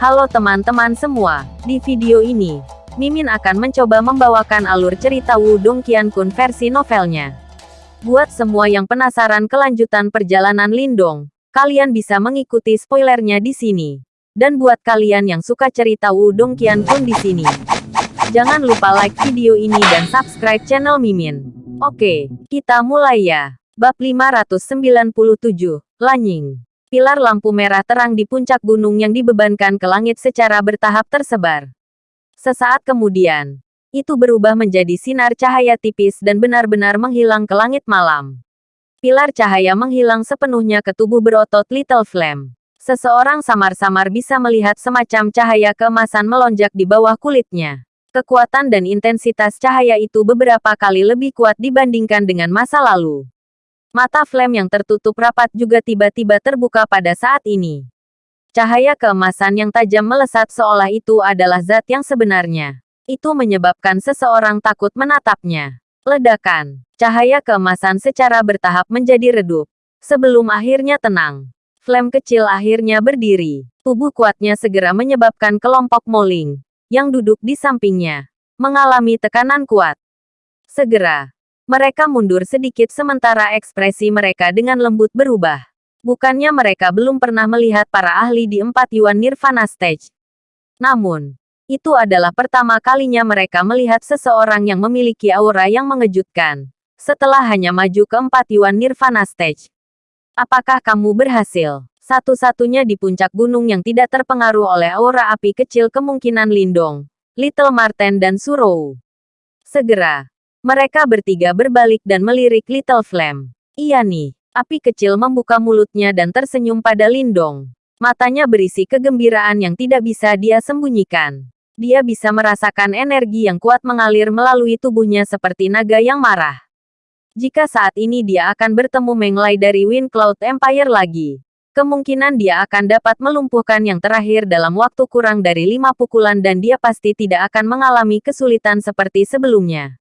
Halo teman-teman semua, di video ini, Mimin akan mencoba membawakan alur cerita Wudong Qiankun versi novelnya. Buat semua yang penasaran kelanjutan perjalanan Lindong, kalian bisa mengikuti spoilernya di sini. Dan buat kalian yang suka cerita Wudong Qiankun di sini, jangan lupa like video ini dan subscribe channel Mimin. Oke, kita mulai ya. Bab 597, Lanying Pilar lampu merah terang di puncak gunung yang dibebankan ke langit secara bertahap tersebar. Sesaat kemudian, itu berubah menjadi sinar cahaya tipis dan benar-benar menghilang ke langit malam. Pilar cahaya menghilang sepenuhnya ke tubuh berotot Little Flame. Seseorang samar-samar bisa melihat semacam cahaya keemasan melonjak di bawah kulitnya. Kekuatan dan intensitas cahaya itu beberapa kali lebih kuat dibandingkan dengan masa lalu. Mata Flame yang tertutup rapat juga tiba-tiba terbuka pada saat ini. Cahaya keemasan yang tajam melesat seolah itu adalah zat yang sebenarnya. Itu menyebabkan seseorang takut menatapnya. Ledakan. Cahaya keemasan secara bertahap menjadi redup. Sebelum akhirnya tenang. Flame kecil akhirnya berdiri. Tubuh kuatnya segera menyebabkan kelompok Moling, yang duduk di sampingnya, mengalami tekanan kuat. Segera, mereka mundur sedikit sementara ekspresi mereka dengan lembut berubah. Bukannya mereka belum pernah melihat para ahli di empat Yuan Nirvana Stage. Namun, itu adalah pertama kalinya mereka melihat seseorang yang memiliki aura yang mengejutkan. Setelah hanya maju ke empat Yuan Nirvana Stage. Apakah kamu berhasil? Satu-satunya di puncak gunung yang tidak terpengaruh oleh aura api kecil kemungkinan Lindong, Little Marten dan Surou. Segera, mereka bertiga berbalik dan melirik Little Flame. Iya nih, api kecil membuka mulutnya dan tersenyum pada Lindong. Matanya berisi kegembiraan yang tidak bisa dia sembunyikan. Dia bisa merasakan energi yang kuat mengalir melalui tubuhnya seperti naga yang marah. Jika saat ini dia akan bertemu Menglai dari Wind Cloud Empire lagi, kemungkinan dia akan dapat melumpuhkan yang terakhir dalam waktu kurang dari lima pukulan dan dia pasti tidak akan mengalami kesulitan seperti sebelumnya.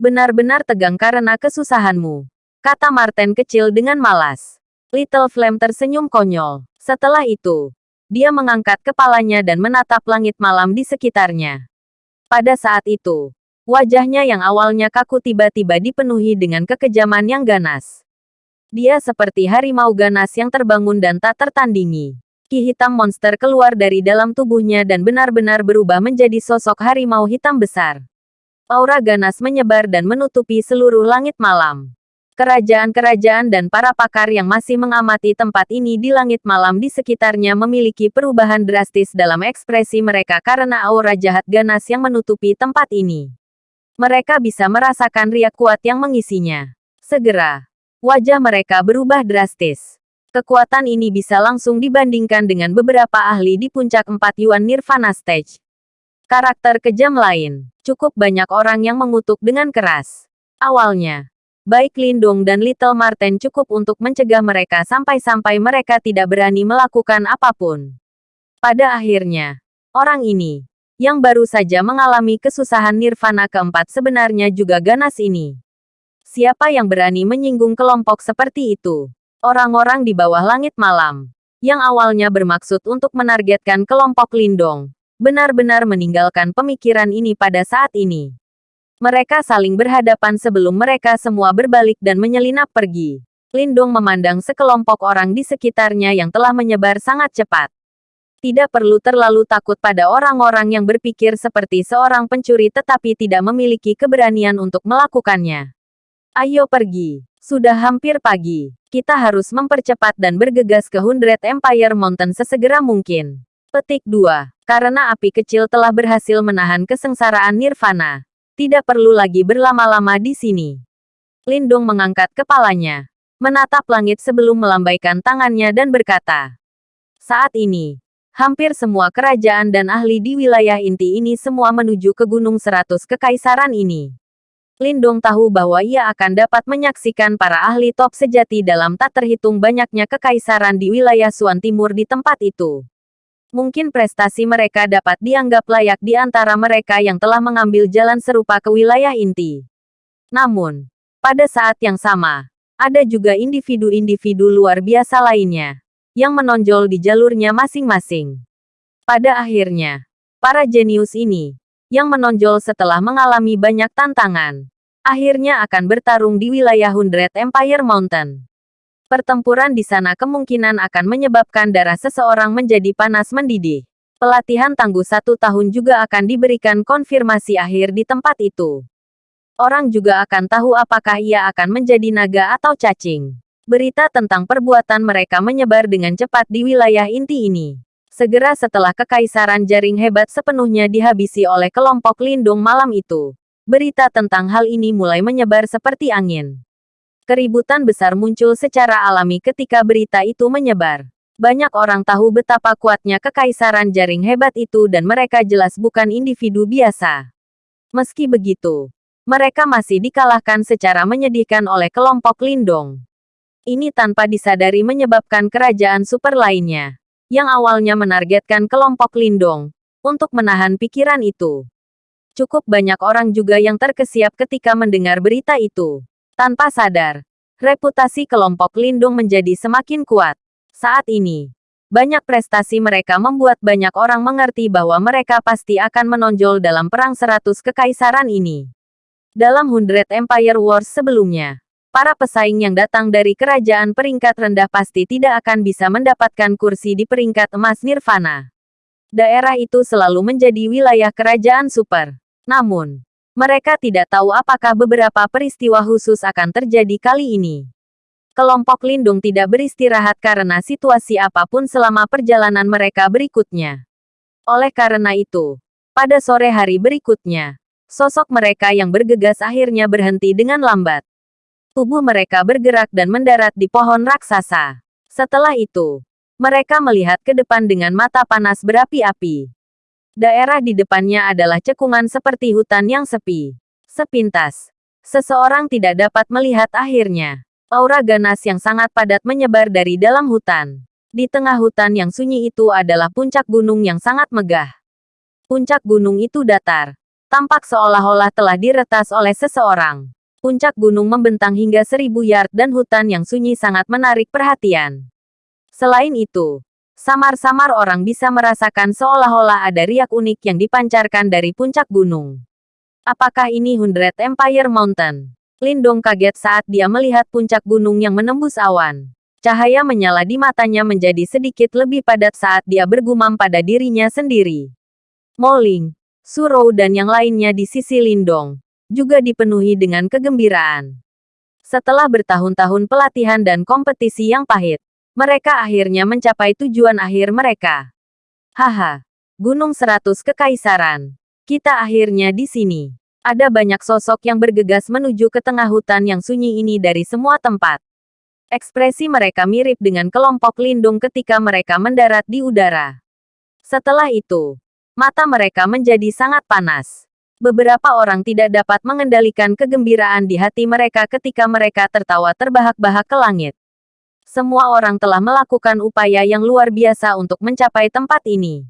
Benar-benar tegang karena kesusahanmu. Kata Martin kecil dengan malas. Little Flame tersenyum konyol. Setelah itu, dia mengangkat kepalanya dan menatap langit malam di sekitarnya. Pada saat itu, wajahnya yang awalnya kaku tiba-tiba dipenuhi dengan kekejaman yang ganas. Dia seperti harimau ganas yang terbangun dan tak tertandingi. Ki hitam monster keluar dari dalam tubuhnya dan benar-benar berubah menjadi sosok harimau hitam besar. Aura ganas menyebar dan menutupi seluruh langit malam. Kerajaan-kerajaan dan para pakar yang masih mengamati tempat ini di langit malam di sekitarnya memiliki perubahan drastis dalam ekspresi mereka karena aura jahat ganas yang menutupi tempat ini. Mereka bisa merasakan riak kuat yang mengisinya. Segera, wajah mereka berubah drastis. Kekuatan ini bisa langsung dibandingkan dengan beberapa ahli di puncak empat Yuan Nirvana Stage. Karakter kejam lain. Cukup banyak orang yang mengutuk dengan keras. Awalnya, baik Lindung dan Little Marten cukup untuk mencegah mereka sampai-sampai mereka tidak berani melakukan apa pun. Pada akhirnya, orang ini, yang baru saja mengalami kesusahan nirvana keempat sebenarnya juga ganas ini. Siapa yang berani menyinggung kelompok seperti itu? Orang-orang di bawah langit malam, yang awalnya bermaksud untuk menargetkan kelompok Lindong, benar-benar meninggalkan pemikiran ini pada saat ini. Mereka saling berhadapan sebelum mereka semua berbalik dan menyelinap pergi. Lindung memandang sekelompok orang di sekitarnya yang telah menyebar sangat cepat. Tidak perlu terlalu takut pada orang-orang yang berpikir seperti seorang pencuri tetapi tidak memiliki keberanian untuk melakukannya. Ayo pergi. Sudah hampir pagi. Kita harus mempercepat dan bergegas ke Hundred Empire Mountain sesegera mungkin. Petik 2. Karena api kecil telah berhasil menahan kesengsaraan nirvana. Tidak perlu lagi berlama-lama di sini. Lindung mengangkat kepalanya. Menatap langit sebelum melambaikan tangannya dan berkata. Saat ini, hampir semua kerajaan dan ahli di wilayah inti ini semua menuju ke Gunung Seratus Kekaisaran ini. Lindung tahu bahwa ia akan dapat menyaksikan para ahli top sejati dalam tak terhitung banyaknya kekaisaran di wilayah Suan Timur di tempat itu. Mungkin prestasi mereka dapat dianggap layak di antara mereka yang telah mengambil jalan serupa ke wilayah inti. Namun, pada saat yang sama, ada juga individu-individu luar biasa lainnya yang menonjol di jalurnya masing-masing. Pada akhirnya, para jenius ini, yang menonjol setelah mengalami banyak tantangan, akhirnya akan bertarung di wilayah Hundred Empire Mountain. Pertempuran di sana kemungkinan akan menyebabkan darah seseorang menjadi panas mendidih. Pelatihan tangguh satu tahun juga akan diberikan konfirmasi akhir di tempat itu. Orang juga akan tahu apakah ia akan menjadi naga atau cacing. Berita tentang perbuatan mereka menyebar dengan cepat di wilayah inti ini. Segera setelah kekaisaran jaring hebat sepenuhnya dihabisi oleh kelompok lindung malam itu. Berita tentang hal ini mulai menyebar seperti angin. Keributan besar muncul secara alami ketika berita itu menyebar. Banyak orang tahu betapa kuatnya kekaisaran jaring hebat itu dan mereka jelas bukan individu biasa. Meski begitu, mereka masih dikalahkan secara menyedihkan oleh kelompok Lindong. Ini tanpa disadari menyebabkan kerajaan super lainnya, yang awalnya menargetkan kelompok Lindong, untuk menahan pikiran itu. Cukup banyak orang juga yang terkesiap ketika mendengar berita itu. Tanpa sadar, reputasi kelompok Lindung menjadi semakin kuat. Saat ini, banyak prestasi mereka membuat banyak orang mengerti bahwa mereka pasti akan menonjol dalam perang seratus kekaisaran ini. Dalam Hundred Empire Wars sebelumnya, para pesaing yang datang dari kerajaan peringkat rendah pasti tidak akan bisa mendapatkan kursi di peringkat emas Nirvana. Daerah itu selalu menjadi wilayah kerajaan super. Namun, mereka tidak tahu apakah beberapa peristiwa khusus akan terjadi kali ini. Kelompok lindung tidak beristirahat karena situasi apa pun selama perjalanan mereka berikutnya. Oleh karena itu, pada sore hari berikutnya, sosok mereka yang bergegas akhirnya berhenti dengan lambat. Tubuh mereka bergerak dan mendarat di pohon raksasa. Setelah itu, mereka melihat ke depan dengan mata panas berapi-api. Daerah di depannya adalah cekungan seperti hutan yang sepi. Sepintas, seseorang tidak dapat melihat akhirnya. Aura ganas yang sangat padat menyebar dari dalam hutan. Di tengah hutan yang sunyi itu adalah puncak gunung yang sangat megah. Puncak gunung itu datar. Tampak seolah-olah telah diretas oleh seseorang. Puncak gunung membentang hingga seribu yard dan hutan yang sunyi sangat menarik perhatian. Selain itu, Samar-samar orang bisa merasakan seolah-olah ada riak unik yang dipancarkan dari puncak gunung. Apakah ini Hundred Empire Mountain? Lindong kaget saat dia melihat puncak gunung yang menembus awan. Cahaya menyala di matanya menjadi sedikit lebih padat saat dia bergumam pada dirinya sendiri. Moling, Surou dan yang lainnya di sisi Lindong, juga dipenuhi dengan kegembiraan. Setelah bertahun-tahun pelatihan dan kompetisi yang pahit, mereka akhirnya mencapai tujuan akhir mereka. Haha, Gunung Seratus Kekaisaran. Kita akhirnya di sini. Ada banyak sosok yang bergegas menuju ke tengah hutan yang sunyi ini dari semua tempat. Ekspresi mereka mirip dengan kelompok lindung ketika mereka mendarat di udara. Setelah itu, mata mereka menjadi sangat panas. Beberapa orang tidak dapat mengendalikan kegembiraan di hati mereka ketika mereka tertawa terbahak-bahak ke langit. Semua orang telah melakukan upaya yang luar biasa untuk mencapai tempat ini.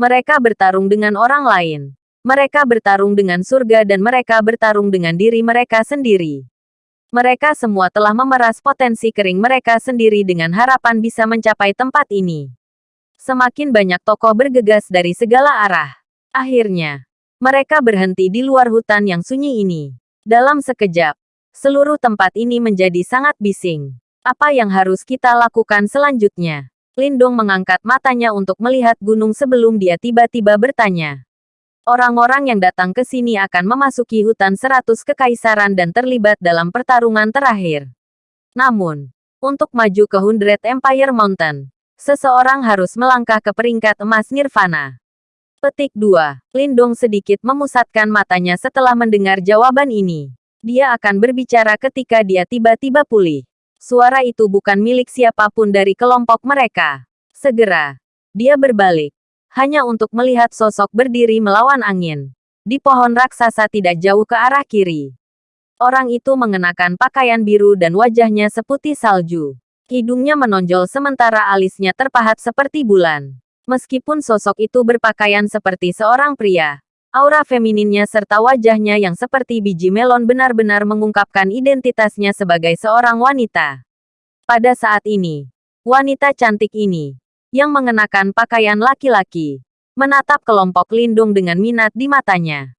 Mereka bertarung dengan orang lain. Mereka bertarung dengan surga dan mereka bertarung dengan diri mereka sendiri. Mereka semua telah memeras potensi kering mereka sendiri dengan harapan bisa mencapai tempat ini. Semakin banyak tokoh bergegas dari segala arah. Akhirnya, mereka berhenti di luar hutan yang sunyi ini. Dalam sekejap, seluruh tempat ini menjadi sangat bising. Apa yang harus kita lakukan selanjutnya? Lindong mengangkat matanya untuk melihat gunung sebelum dia tiba-tiba bertanya. Orang-orang yang datang ke sini akan memasuki hutan seratus kekaisaran dan terlibat dalam pertarungan terakhir. Namun, untuk maju ke Hundred Empire Mountain, seseorang harus melangkah ke peringkat emas Nirvana. Petik 2. Lindong sedikit memusatkan matanya setelah mendengar jawaban ini. Dia akan berbicara ketika dia tiba-tiba pulih. Suara itu bukan milik siapa pun dari kelompok mereka. Segera, dia berbalik. Hanya untuk melihat sosok berdiri melawan angin. Di pohon raksasa tidak jauh ke arah kiri. Orang itu mengenakan pakaian biru dan wajahnya seputih salju. Hidungnya menonjol sementara alisnya terpahat seperti bulan. Meskipun sosok itu berpakaian seperti seorang pria, Aura femininnya serta wajahnya yang seperti biji melon benar-benar mengungkapkan identitasnya sebagai seorang wanita. Pada saat ini, wanita cantik ini yang mengenakan pakaian laki-laki, menatap kelompok Lindung dengan minat di matanya.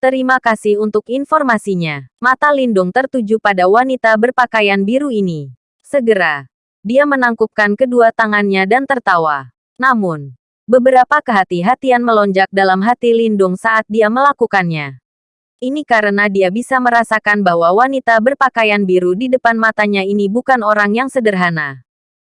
Terima kasih untuk informasinya. Mata Lindung tertuju pada wanita berpakaian biru ini. Segera, dia menangkupkan kedua tangannya dan tertawa. Namun, beberapa kehati-hatian melonjak dalam hati Lindung saat dia melakukannya. Ini karena dia bisa merasakan bahwa wanita berpakaian biru di depan matanya ini bukan orang yang sederhana.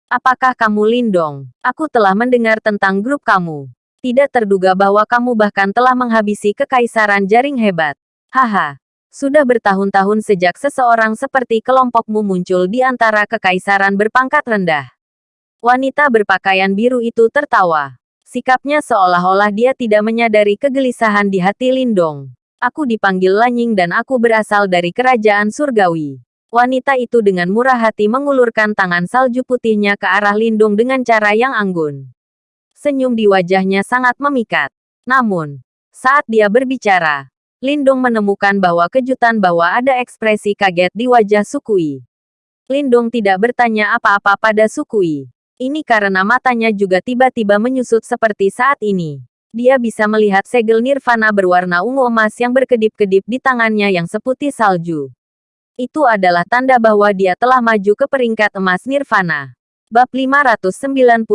Apakah kamu Lindong? Aku telah mendengar tentang grup kamu. Tidak terduga bahwa kamu bahkan telah menghabisi kekaisaran jaring hebat. Haha. Sudah bertahun-tahun sejak seseorang seperti kelompokmu muncul di antara kekaisaran berpangkat rendah. Wanita berpakaian biru itu tertawa. Sikapnya seolah-olah dia tidak menyadari kegelisahan di hati Lindong. Aku dipanggil Lanying dan aku berasal dari kerajaan surgawi. Wanita itu dengan murah hati mengulurkan tangan salju putihnya ke arah Lindung dengan cara yang anggun. Senyum di wajahnya sangat memikat. Namun, saat dia berbicara, Lindung menemukan bahwa kejutan bahwa ada ekspresi kaget di wajah Sukui. Lindung tidak bertanya apa-apa pada Sukui. Ini karena matanya juga tiba-tiba menyusut seperti saat ini. Dia bisa melihat segel nirvana berwarna ungu emas yang berkedip-kedip di tangannya yang seputih salju. Itu adalah tanda bahwa dia telah maju ke peringkat emas nirvana. Bab 598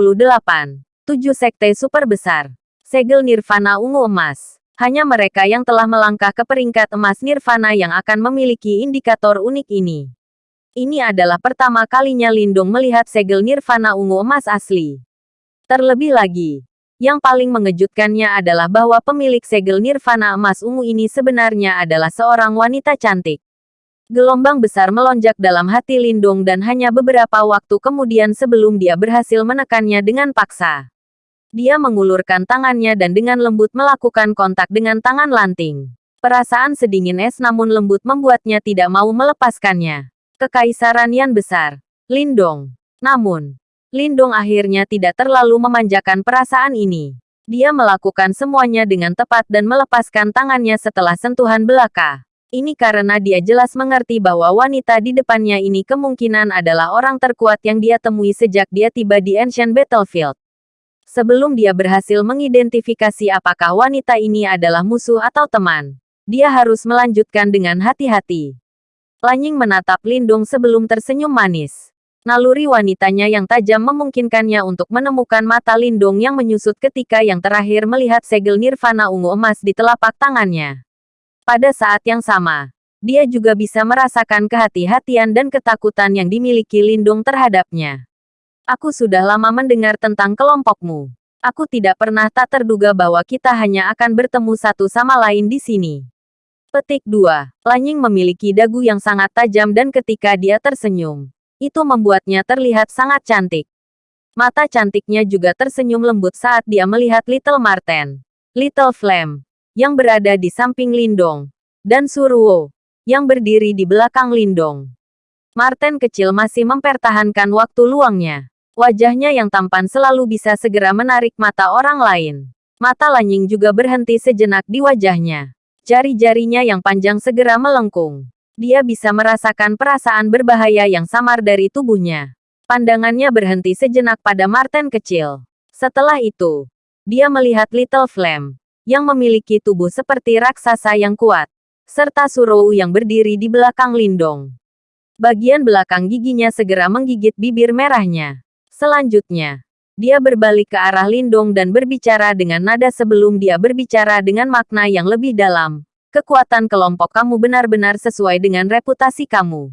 Tujuh sekte super besar. Segel nirvana ungu emas. Hanya mereka yang telah melangkah ke peringkat emas nirvana yang akan memiliki indikator unik ini. Ini adalah pertama kalinya Lindung melihat segel nirvana ungu emas asli. Terlebih lagi, yang paling mengejutkannya adalah bahwa pemilik segel nirvana emas ungu ini sebenarnya adalah seorang wanita cantik. Gelombang besar melonjak dalam hati Lindung dan hanya beberapa waktu kemudian sebelum dia berhasil menekannya dengan paksa. Dia mengulurkan tangannya dan dengan lembut melakukan kontak dengan tangan lanting. Perasaan sedingin es namun lembut membuatnya tidak mau melepaskannya. Kekaisaran yang besar. Lindong. Namun, Lindong akhirnya tidak terlalu memanjakan perasaan ini. Dia melakukan semuanya dengan tepat dan melepaskan tangannya setelah sentuhan belaka. Ini karena dia jelas mengerti bahwa wanita di depannya ini kemungkinan adalah orang terkuat yang dia temui sejak dia tiba di Ancient Battlefield. Sebelum dia berhasil mengidentifikasi apakah wanita ini adalah musuh atau teman, dia harus melanjutkan dengan hati-hati. Lanying menatap Lindung sebelum tersenyum manis. Naluri wanitanya yang tajam memungkinkannya untuk menemukan mata Lindung yang menyusut ketika yang terakhir melihat segel nirvana ungu emas di telapak tangannya. Pada saat yang sama, dia juga bisa merasakan kehati-hatian dan ketakutan yang dimiliki Lindung terhadapnya. Aku sudah lama mendengar tentang kelompokmu. Aku tidak pernah tak terduga bahwa kita hanya akan bertemu satu sama lain di sini. Petik 2. Lanying memiliki dagu yang sangat tajam dan ketika dia tersenyum, itu membuatnya terlihat sangat cantik. Mata cantiknya juga tersenyum lembut saat dia melihat Little Marten, Little Flame, yang berada di samping Lindong, dan Suruo, yang berdiri di belakang Lindong. Marten kecil masih mempertahankan waktu luangnya. Wajahnya yang tampan selalu bisa segera menarik mata orang lain. Mata Lanying juga berhenti sejenak di wajahnya. Jari-jarinya yang panjang segera melengkung. Dia bisa merasakan perasaan berbahaya yang samar dari tubuhnya. Pandangannya berhenti sejenak pada Martin kecil. Setelah itu, dia melihat Little Flame, yang memiliki tubuh seperti raksasa yang kuat, serta Surou yang berdiri di belakang Lindong. Bagian belakang giginya segera menggigit bibir merahnya. Selanjutnya, dia berbalik ke arah Lindong dan berbicara dengan nada sebelum dia berbicara dengan makna yang lebih dalam. Kekuatan kelompok kamu benar-benar sesuai dengan reputasi kamu.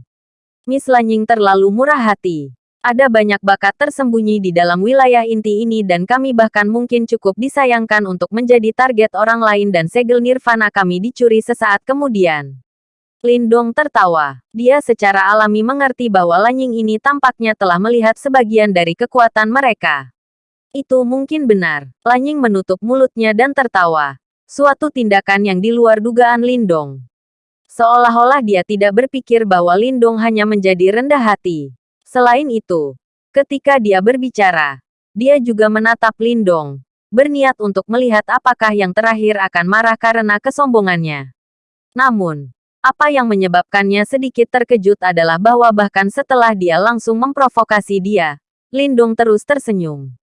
Miss Lanying terlalu murah hati. Ada banyak bakat tersembunyi di dalam wilayah inti ini dan kami bahkan mungkin cukup disayangkan untuk menjadi target orang lain dan segel nirvana kami dicuri sesaat kemudian. Lindong tertawa. Dia secara alami mengerti bahwa Lanying ini tampaknya telah melihat sebagian dari kekuatan mereka. Itu mungkin benar. Lanying menutup mulutnya dan tertawa. Suatu tindakan yang di luar dugaan Lindong. Seolah-olah dia tidak berpikir bahwa Lindong hanya menjadi rendah hati. Selain itu, ketika dia berbicara, dia juga menatap Lindong, berniat untuk melihat apakah yang terakhir akan marah karena kesombongannya. Namun, apa yang menyebabkannya sedikit terkejut adalah bahwa bahkan setelah dia langsung memprovokasi dia, Lindung terus tersenyum.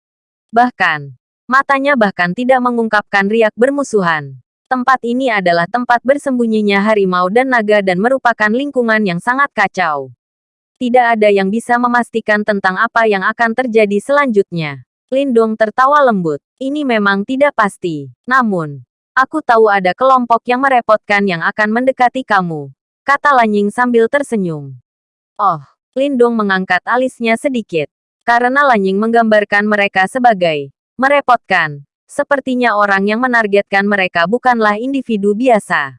Bahkan, matanya bahkan tidak mengungkapkan riak bermusuhan. Tempat ini adalah tempat bersembunyinya harimau dan naga dan merupakan lingkungan yang sangat kacau. Tidak ada yang bisa memastikan tentang apa yang akan terjadi selanjutnya. Lindong tertawa lembut. Ini memang tidak pasti. Namun, aku tahu ada kelompok yang merepotkan yang akan mendekati kamu. Kata Lanying sambil tersenyum. Oh, Lindong mengangkat alisnya sedikit. Karena Lanying menggambarkan mereka sebagai merepotkan. Sepertinya orang yang menargetkan mereka bukanlah individu biasa.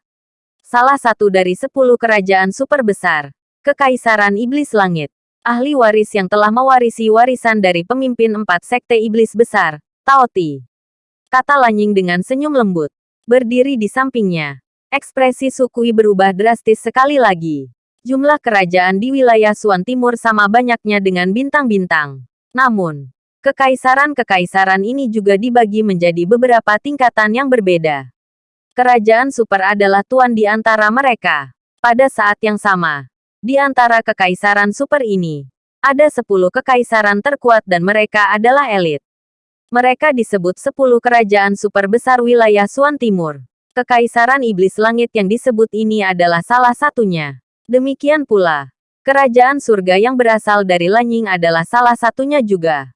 Salah satu dari sepuluh kerajaan super besar. Kekaisaran Iblis Langit. Ahli waris yang telah mewarisi warisan dari pemimpin empat sekte iblis besar, Taoti. Kata Lanying dengan senyum lembut. Berdiri di sampingnya. Ekspresi Sukui berubah drastis sekali lagi. Jumlah kerajaan di wilayah Suan Timur sama banyaknya dengan bintang-bintang. Namun, kekaisaran-kekaisaran ini juga dibagi menjadi beberapa tingkatan yang berbeda. Kerajaan super adalah tuan di antara mereka. Pada saat yang sama, di antara kekaisaran super ini, ada sepuluh kekaisaran terkuat dan mereka adalah elit. Mereka disebut sepuluh kerajaan super besar wilayah Suan Timur. Kekaisaran Iblis Langit yang disebut ini adalah salah satunya. Demikian pula, kerajaan surga yang berasal dari Lanying adalah salah satunya juga.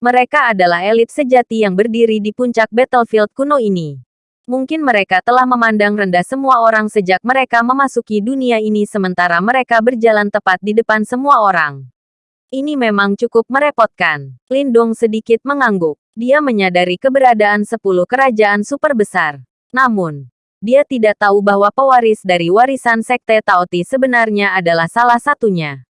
Mereka adalah elit sejati yang berdiri di puncak battlefield kuno ini. Mungkin mereka telah memandang rendah semua orang sejak mereka memasuki dunia ini sementara mereka berjalan tepat di depan semua orang. Ini memang cukup merepotkan. Lindong sedikit mengangguk. Dia menyadari keberadaan sepuluh kerajaan super besar. Namun, dia tidak tahu bahwa pewaris dari warisan Sekte Taoti sebenarnya adalah salah satunya.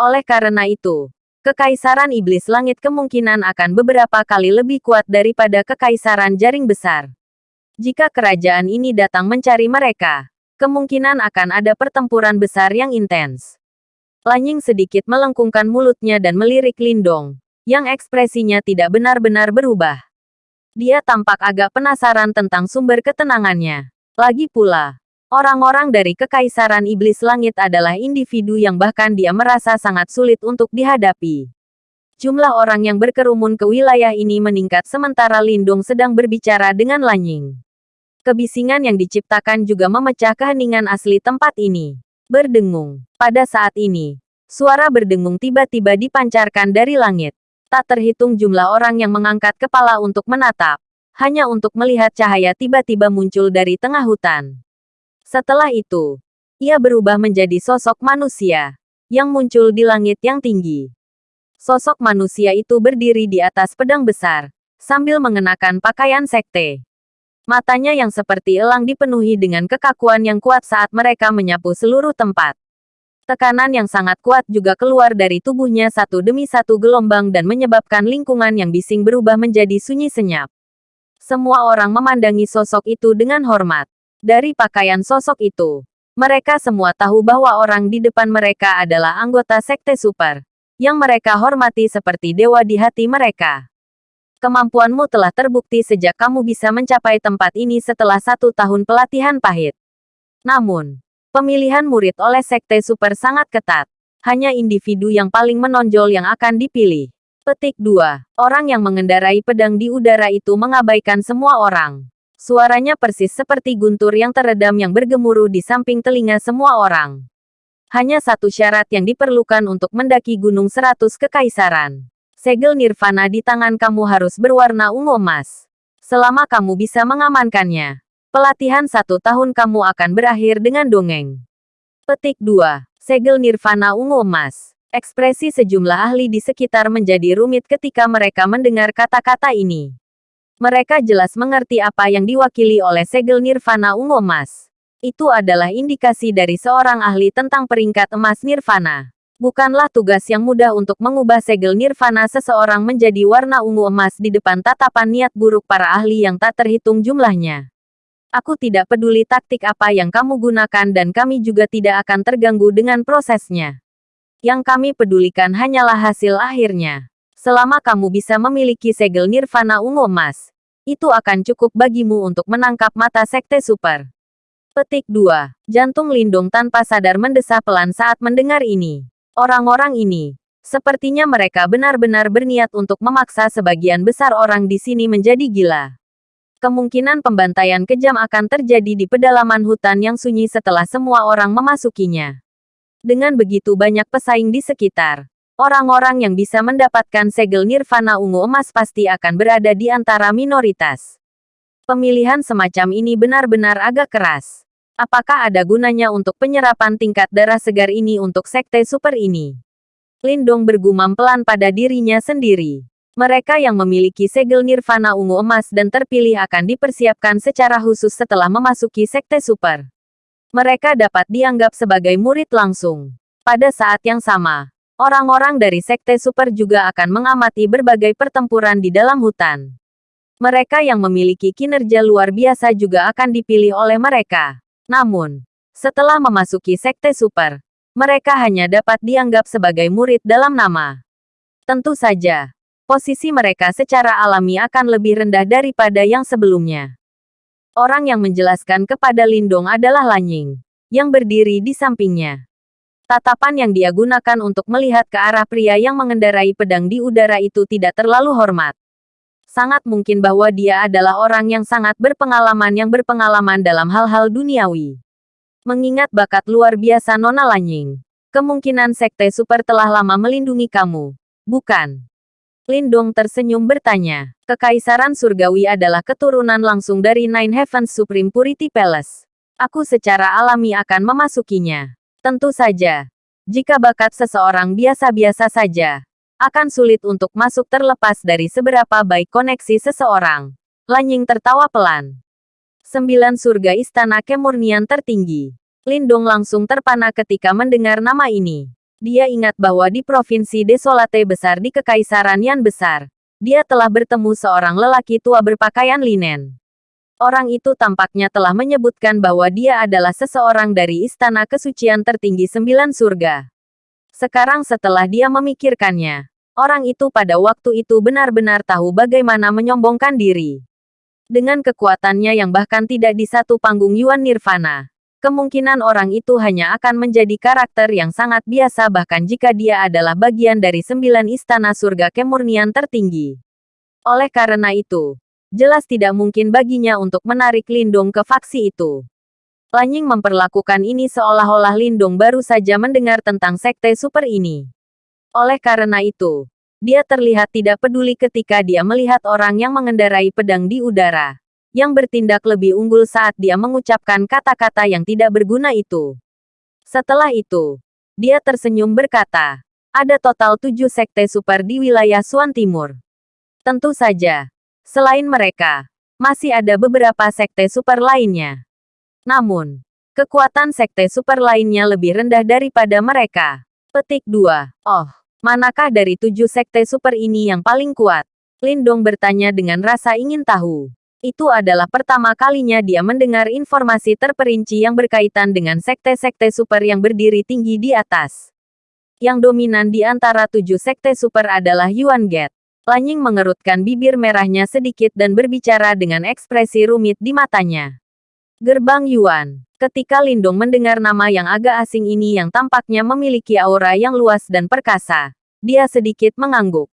Oleh karena itu, Kekaisaran Iblis Langit kemungkinan akan beberapa kali lebih kuat daripada Kekaisaran Jaring Besar. Jika kerajaan ini datang mencari mereka, kemungkinan akan ada pertempuran besar yang intens. Lanying sedikit melengkungkan mulutnya dan melirik Lindong, yang ekspresinya tidak benar-benar berubah. Dia tampak agak penasaran tentang sumber ketenangannya. Lagi pula, orang-orang dari Kekaisaran Iblis Langit adalah individu yang bahkan dia merasa sangat sulit untuk dihadapi. Jumlah orang yang berkerumun ke wilayah ini meningkat sementara Lindung sedang berbicara dengan Lanying. Kebisingan yang diciptakan juga memecah keheningan asli tempat ini. Berdengung. Pada saat ini, suara berdengung tiba-tiba dipancarkan dari langit. Tak terhitung jumlah orang yang mengangkat kepala untuk menatap hanya untuk melihat cahaya tiba-tiba muncul dari tengah hutan. Setelah itu, ia berubah menjadi sosok manusia yang muncul di langit yang tinggi. Sosok manusia itu berdiri di atas pedang besar, sambil mengenakan pakaian sekte. Matanya yang seperti elang dipenuhi dengan kekakuan yang kuat saat mereka menyapu seluruh tempat. Tekanan yang sangat kuat juga keluar dari tubuhnya satu demi satu gelombang dan menyebabkan lingkungan yang bising berubah menjadi sunyi senyap. Semua orang memandangi sosok itu dengan hormat. Dari pakaian sosok itu, mereka semua tahu bahwa orang di depan mereka adalah anggota sekte super, yang mereka hormati seperti dewa di hati mereka. Kemampuanmu telah terbukti sejak kamu bisa mencapai tempat ini setelah satu tahun pelatihan pahit. Namun, pemilihan murid oleh sekte super sangat ketat. Hanya individu yang paling menonjol yang akan dipilih. Petik 2. Orang yang mengendarai pedang di udara itu mengabaikan semua orang. Suaranya persis seperti guntur yang teredam yang bergemuruh di samping telinga semua orang. Hanya satu syarat yang diperlukan untuk mendaki gunung seratus kekaisaran. Segel nirvana di tangan kamu harus berwarna ungu emas. Selama kamu bisa mengamankannya, pelatihan satu tahun kamu akan berakhir dengan dongeng. Petik 2. Segel nirvana ungu emas. Ekspresi sejumlah ahli di sekitar menjadi rumit ketika mereka mendengar kata-kata ini. Mereka jelas mengerti apa yang diwakili oleh segel nirvana ungu emas. Itu adalah indikasi dari seorang ahli tentang peringkat emas nirvana. Bukanlah tugas yang mudah untuk mengubah segel nirvana seseorang menjadi warna ungu emas di depan tatapan niat buruk para ahli yang tak terhitung jumlahnya. Aku tidak peduli taktik apa yang kamu gunakan dan kami juga tidak akan terganggu dengan prosesnya. Yang kami pedulikan hanyalah hasil akhirnya. Selama kamu bisa memiliki segel nirvana ungu emas, itu akan cukup bagimu untuk menangkap mata sekte super. Petik 2. Jantung Lindung tanpa sadar mendesah pelan saat mendengar ini. Orang-orang ini, Sepertinya mereka benar-benar berniat untuk memaksa sebagian besar orang di sini menjadi gila. Kemungkinan pembantaian kejam akan terjadi di pedalaman hutan yang sunyi setelah semua orang memasukinya. Dengan begitu banyak pesaing di sekitar, orang-orang yang bisa mendapatkan segel nirvana ungu emas pasti akan berada di antara minoritas. Pemilihan semacam ini benar-benar agak keras. Apakah ada gunanya untuk penyerapan tingkat darah segar ini untuk sekte super ini? Lindong bergumam pelan pada dirinya sendiri. Mereka yang memiliki segel nirvana ungu emas dan terpilih akan dipersiapkan secara khusus setelah memasuki sekte super. Mereka dapat dianggap sebagai murid langsung. Pada saat yang sama, orang-orang dari sekte super juga akan mengamati berbagai pertempuran di dalam hutan. Mereka yang memiliki kinerja luar biasa juga akan dipilih oleh mereka. Namun, setelah memasuki sekte super, mereka hanya dapat dianggap sebagai murid dalam nama. Tentu saja, posisi mereka secara alami akan lebih rendah daripada yang sebelumnya. Orang yang menjelaskan kepada Lindong adalah Lanying, yang berdiri di sampingnya. Tatapan yang dia gunakan untuk melihat ke arah pria yang mengendarai pedang di udara itu tidak terlalu hormat. Sangat mungkin bahwa dia adalah orang yang sangat berpengalaman yang berpengalaman dalam hal-hal duniawi. Mengingat bakat luar biasa Nona Lanying, kemungkinan Sekte Super telah lama melindungi kamu, bukan? Lindong tersenyum bertanya. Kekaisaran Surgawi adalah keturunan langsung dari Nine Heavens Supreme Purity Palace. Aku secara alami akan memasukinya. Tentu saja. Jika bakat seseorang biasa-biasa saja, akan sulit untuk masuk terlepas dari seberapa baik koneksi seseorang. Lanying tertawa pelan. Sembilan surga istana kemurnian tertinggi. Lindong langsung terpana ketika mendengar nama ini. Dia ingat bahwa di provinsi Desolate besar di Kekaisaran Yan Besar, dia telah bertemu seorang lelaki tua berpakaian linen. Orang itu tampaknya telah menyebutkan bahwa dia adalah seseorang dari istana kesucian tertinggi sembilan surga. Sekarang setelah dia memikirkannya, orang itu pada waktu itu benar-benar tahu bagaimana menyombongkan diri. Dengan kekuatannya yang bahkan tidak di satu panggung Yuan Nirvana, kemungkinan orang itu hanya akan menjadi karakter yang sangat biasa bahkan jika dia adalah bagian dari sembilan istana surga kemurnian tertinggi. Oleh karena itu, jelas tidak mungkin baginya untuk menarik Lindung ke faksi itu. Lanying memperlakukan ini seolah-olah Lindung baru saja mendengar tentang sekte super ini. Oleh karena itu, dia terlihat tidak peduli ketika dia melihat orang yang mengendarai pedang di udara, yang bertindak lebih unggul saat dia mengucapkan kata-kata yang tidak berguna itu. Setelah itu, dia tersenyum berkata, ada total tujuh sekte super di wilayah Suan Timur. Tentu saja, selain mereka, masih ada beberapa sekte super lainnya. Namun, kekuatan sekte super lainnya lebih rendah daripada mereka. Petik 2. Oh, Manakah dari tujuh sekte super ini yang paling kuat? Lindong bertanya dengan rasa ingin tahu. Itu adalah pertama kalinya dia mendengar informasi terperinci yang berkaitan dengan sekte-sekte super yang berdiri tinggi di atas. Yang dominan di antara tujuh sekte super adalah Yuan Gate. Lanying mengerutkan bibir merahnya sedikit dan berbicara dengan ekspresi rumit di matanya. Gerbang Yuan. Ketika Lindong mendengar nama yang agak asing ini yang tampaknya memiliki aura yang luas dan perkasa, dia sedikit mengangguk.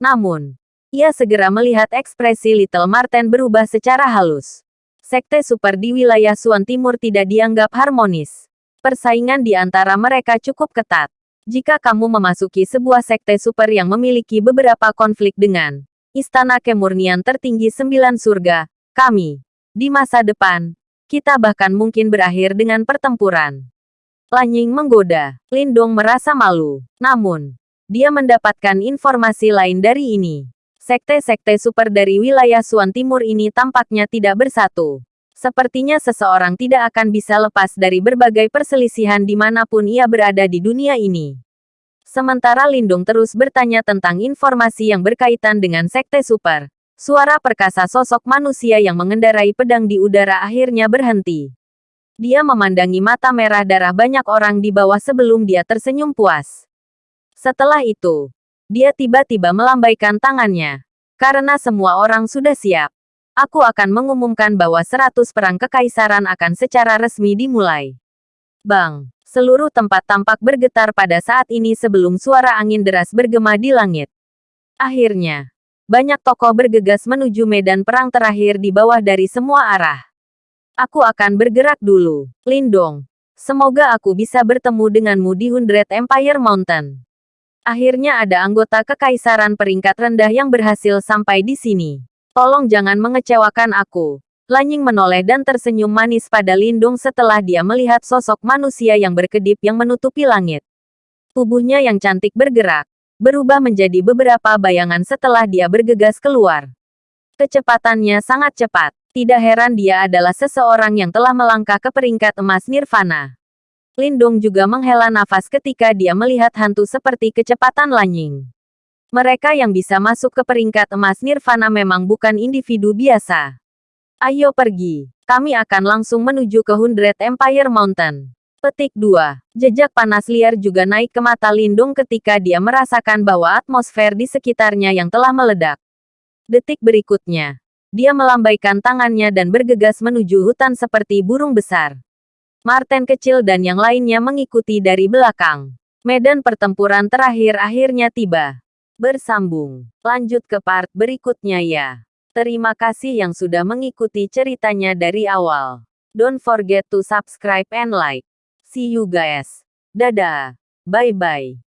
Namun, ia segera melihat ekspresi Little Marten berubah secara halus. Sekte super di wilayah Suan Timur tidak dianggap harmonis. Persaingan di antara mereka cukup ketat. Jika kamu memasuki sebuah sekte super yang memiliki beberapa konflik dengan Istana Kemurnian Tertinggi Sembilan Surga, kami, di masa depan, kita bahkan mungkin berakhir dengan pertempuran. Lanying menggoda. Lindong merasa malu. Namun, dia mendapatkan informasi lain dari ini. Sekte-sekte super dari wilayah Suan Timur ini tampaknya tidak bersatu. Sepertinya seseorang tidak akan bisa lepas dari berbagai perselisihan di mana pun ia berada di dunia ini. Sementara Lindung terus bertanya tentang informasi yang berkaitan dengan sekte super, Suara perkasa sosok manusia yang mengendarai pedang di udara akhirnya berhenti. Dia memandangi mata merah darah banyak orang di bawah sebelum dia tersenyum puas. Setelah itu, dia tiba-tiba melambaikan tangannya. Karena semua orang sudah siap. Aku akan mengumumkan bahwa seratus perang kekaisaran akan secara resmi dimulai. Bang, Seluruh tempat tampak bergetar pada saat ini sebelum suara angin deras bergema di langit. Akhirnya, banyak tokoh bergegas menuju medan perang terakhir di bawah dari semua arah. Aku akan bergerak dulu. Lindong, semoga aku bisa bertemu denganmu di Hundred Empire Mountain. Akhirnya ada anggota kekaisaran peringkat rendah yang berhasil sampai di sini. Tolong jangan mengecewakan aku. Lanying menoleh dan tersenyum manis pada Lindung setelah dia melihat sosok manusia yang berkedip yang menutupi langit. Tubuhnya yang cantik bergerak, berubah menjadi beberapa bayangan setelah dia bergegas keluar. Kecepatannya sangat cepat. Tidak heran dia adalah seseorang yang telah melangkah ke peringkat emas Nirvana. Lindung juga menghela nafas ketika dia melihat hantu seperti kecepatan Lanying. Mereka yang bisa masuk ke peringkat emas Nirvana memang bukan individu biasa. Ayo pergi. Kami akan langsung menuju ke Hundred Empire Mountain. Petik 2. Jejak panas liar juga naik ke mata Lindung ketika dia merasakan bahwa atmosfer di sekitarnya yang telah meledak. Detik berikutnya, dia melambaikan tangannya dan bergegas menuju hutan seperti burung besar. Martin kecil dan yang lainnya mengikuti dari belakang. Medan pertempuran terakhir akhirnya tiba. Bersambung. Lanjut ke part berikutnya ya. Terima kasih yang sudah mengikuti ceritanya dari awal. Don't forget to subscribe and like. See you guys. Dadah. Bye-bye.